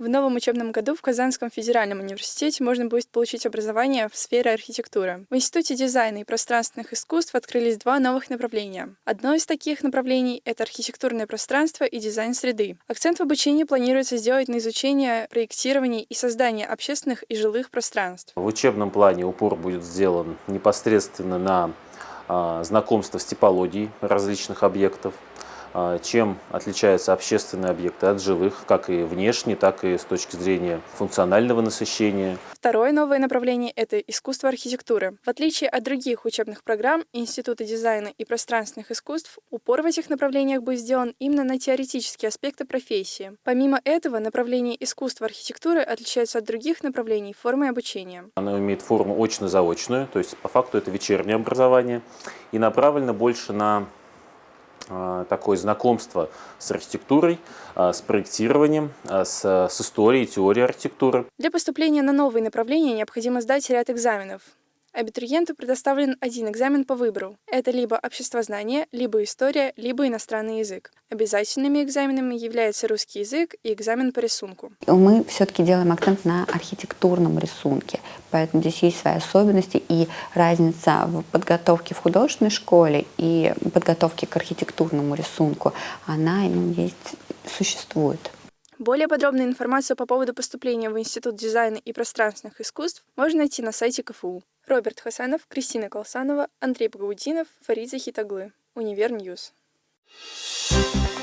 В новом учебном году в Казанском федеральном университете можно будет получить образование в сфере архитектуры. В Институте дизайна и пространственных искусств открылись два новых направления. Одно из таких направлений — это архитектурное пространство и дизайн среды. Акцент в обучении планируется сделать на изучение, проектирование и создание общественных и жилых пространств. В учебном плане упор будет сделан непосредственно на а, знакомство с типологией различных объектов, чем отличаются общественные объекты от жилых, как и внешне, так и с точки зрения функционального насыщения. Второе новое направление – это искусство архитектуры. В отличие от других учебных программ Института дизайна и пространственных искусств, упор в этих направлениях будет сделан именно на теоретические аспекты профессии. Помимо этого, направление искусства архитектуры отличается от других направлений формой обучения. Оно имеет форму очно-заочную, то есть по факту это вечернее образование и направлено больше на а, такое знакомство с архитектурой, а, с проектированием, а, с, с историей, теорией архитектуры. Для поступления на новые направления необходимо сдать ряд экзаменов. Абитуриенту предоставлен один экзамен по выбору. Это либо обществознание, либо история, либо иностранный язык. Обязательными экзаменами являются русский язык и экзамен по рисунку. Мы все-таки делаем акцент на архитектурном рисунке, поэтому здесь есть свои особенности и разница в подготовке в художественной школе и подготовке к архитектурному рисунку, она ну, есть, существует. Более подробную информацию по поводу поступления в Институт дизайна и пространственных искусств можно найти на сайте КФУ. Роберт Хасанов, Кристина Колсанова, Андрей Пагаудинов, Фарид Захитоглы. Универ News. Thank